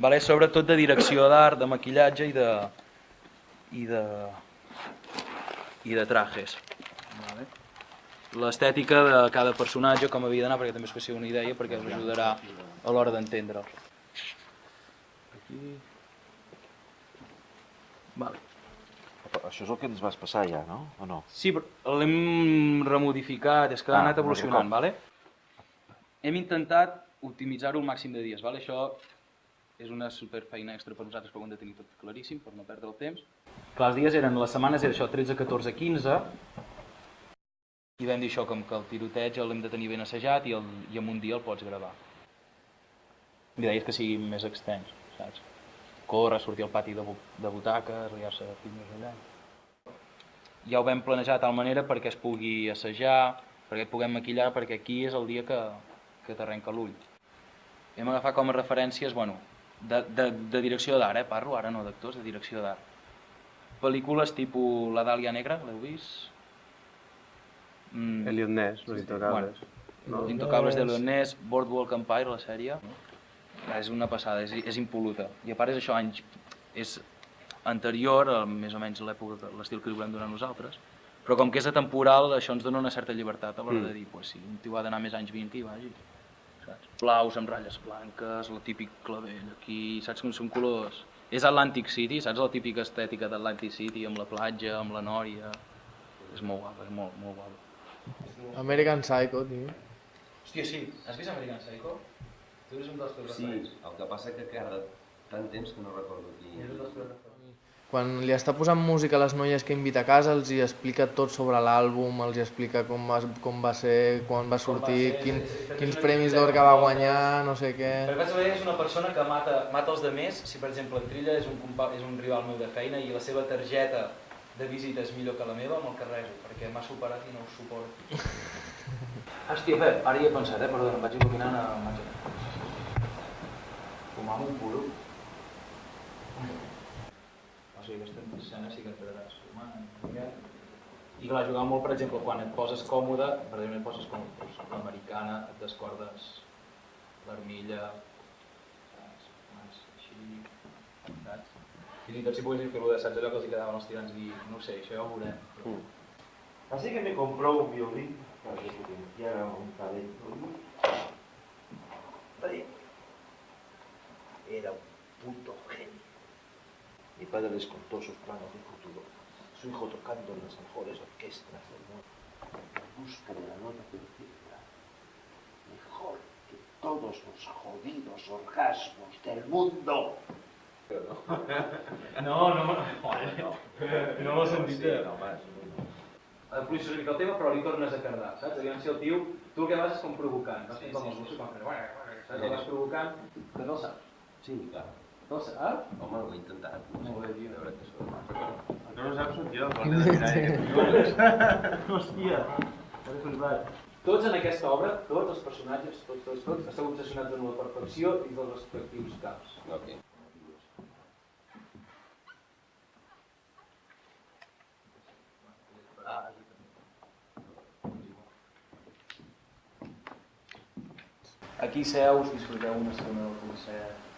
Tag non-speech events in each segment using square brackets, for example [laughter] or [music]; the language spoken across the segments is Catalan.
Vale? Sobretot de direcció d'art, de maquillatge i de... i de... i de trajes. Vale? L'estètica de cada personatge, com havia d'anar, perquè també us faci una idea, perquè us ajudarà a l'hora d'entendre'l. Aquí... Vale. Això és el que ens vas passar ja, no? O no? Sí, però l'hem remodificat, és que ha Ah, anat evolucionant, un vale? Hem intentat optimitzar-ho el màxim de dies, vale? Això és una super feina extra per nosaltres, però ho hem de tenir tot claríssim, per no perdre el temps. Clar, els dies eren, les setmanes era això, 13, 14, 15, i vam dir això, com que el tiroteig l'hem de tenir ben assajat i, el, i en un dia el pots gravar. L'idea és que sigui més extens, saps? Córrer, sortir al pati de, bu- de butaques, riar-se de més allà ja ho vam planejar de tal manera perquè es pugui assajar, perquè et puguem maquillar, perquè aquí és el dia que, que t'arrenca l'ull. Hem agafat com a referències, bueno, de, de, de direcció d'art, eh? parlo ara no d'actors, de direcció d'art. Pel·lícules tipus La Dàlia Negra, l'heu vist? Mm, Elliot Ness, Los Intocables. Bueno, Los Intocables de Leonès, Boardwalk Empire, la sèrie. És una passada, és, és impol·luta. I a part és això, anys, és anterior, a més o menys l'època, l'estil que li volem donar nosaltres, però com que és atemporal, això ens dona una certa llibertat a l'hora de dir, pues, si un tio ha d'anar més anys 20 que hi vagi. Saps? Blaus amb ratlles blanques, el típic clavell aquí, saps com són colors? És Atlantic City, saps la típica estètica d'Atlantic City, amb la platja, amb la nòria... És molt guapa, és molt, molt guapa. American Psycho, tio. Hòstia, sí, has vist American Psycho? Tu eres un dels teus Sí, el que passa que cada tant temps que no recordo qui... Eres un dels teus referents. Quan li està posant música a les noies que invita a casa, els hi explica tot sobre l'àlbum, els hi explica com va, com va ser, quan va sortir, ser, quin, sí, sí, quins sí, premis d'or que va guanyar, no sé què... Perquè bàsicament és una persona que mata, mata els demés, si per exemple en Trilla és un, compa, és un rival meu de feina i la seva targeta de visita és millor que la meva, me'l carrego, perquè m'ha superat i no ho suporto. [laughs] Hòstia, Pep, ara hi he pensat, eh? Perdona, em vaig il·luminant a màquina. Fumar un puro. Sigui, aquesta escena sí que et quedaràs fumant. I clar, jugar molt, per exemple, quan et poses còmode, per exemple, et poses doncs, l'americana, et descordes l'armilla, així, saps? Fins i tot si poguessin fer-ho de saps allò que els quedaven als tirants i no sé, això ja ho veurem. Però... Así que me compró un violín para que potenciara un talento. Era un puto padre les contó sus planes de futuro. Su hijo tocando en las mejores orquestas del mundo. En busca de la nota perfecta. Mejor que todos los jodidos orgasmos del mundo. [laughs] No, no, no, no m'ho sentit. Sí, no, home, el tema, però li tornes a cardar, saps? Aviam si el tio, tu el que vas és com provocant, no? Sí, com sí, els sí. gossos, quan fan, saps? El vas provocant, que no el saps. sí, clar. No el saps? Home, ho he intentat. Molt bé, tio. A veure què surt. El que no saps sóc jo, quan he de mirar Hòstia, que flipat. Tots en aquesta obra, tots els personatges, tots, tots, tots, esteu obsessionats amb la perfecció i dels respectius caps. Ok. Aquí seus, disfruteu una estona del concert.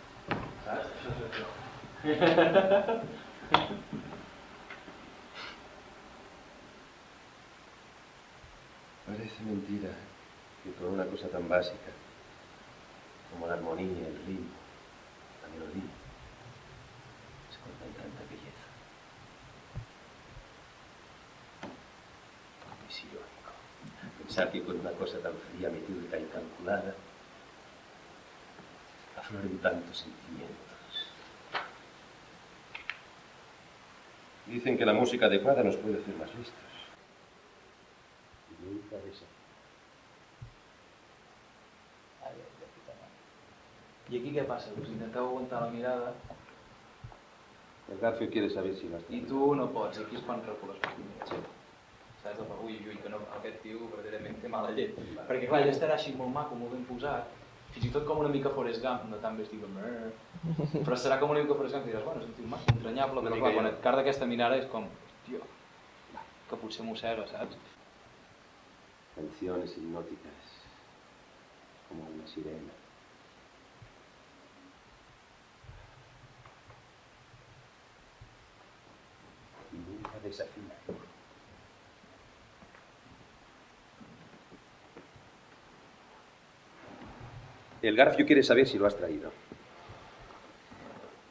[laughs] Parece mentira que por una cosa tan básica como la armonía, el ritmo, la melodía, se cortan tanta belleza. Es irónico pensar que con una cosa tan fría, metódica y calculada afloren tantos sentimientos. Dicen que la música adecuada nos puede hacer más listos. Y aquí què passa? Us intenteu aguantar la mirada El Garfio quiere saber si vas i tu no pots, aquí es fan recular les mires. Saps? El ui, ui, que no, aquest tio verdaderament té mala llet. Perquè clar, ell estarà així molt maco, molt ben posat, fins i tot com una mica Forrest Gump, no tan vestit com... "Brr". Però serà com una mica Forrest Gump i diràs, bueno, és un tio maco, entranyable, però clar, quan et carda aquesta mirada és com, tio, que potser mossega, saps? Canciones hipnóticas, como una sirena. El Garfio quiere saber si lo has traído.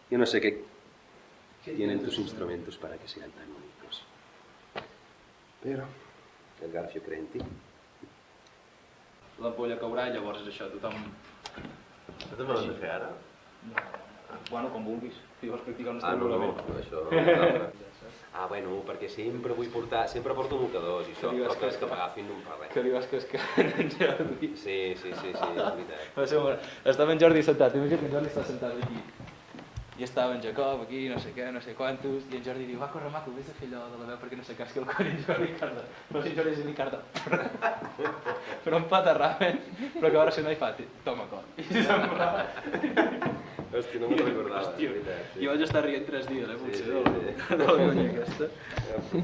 Yo no sé qué tienen tus instrumentos para que sean tan únicos. Pero el Garfio cree en ti. L'ampolla caurà i llavors és això, tothom... Això també l'has de fer ara? Bueno, com vulguis. Si vols practicar un Ah, no, no, estrangulament. això... [laughs] Ah, bueno, perquè sempre vull portar... Sempre porto mocadors i això, però que, que- que per agafin no em fa res. Que li vas que en Jordi... Sí, sí, sí, sí, és veritat. Va ser molt... Estava en Jordi sentat, imagina't que en Jordi està sentat aquí. I estava en Jacob aquí, no sé què, no sé quantos, i en Jordi diu, va, corre, maco, vés a fer allò de la veu perquè no sé casqui el cor, i en Jordi Ricardo, no sé, Jordi és Ricardo, [laughs] però a ramen, però que ara se no hi fa, toma cor. I se'n va. Hòstia, no me'n recordava, és veritat. I vaig estar rient tres dies, eh, Sí, potser, sí, de, sí. de la conya aquesta. Sí.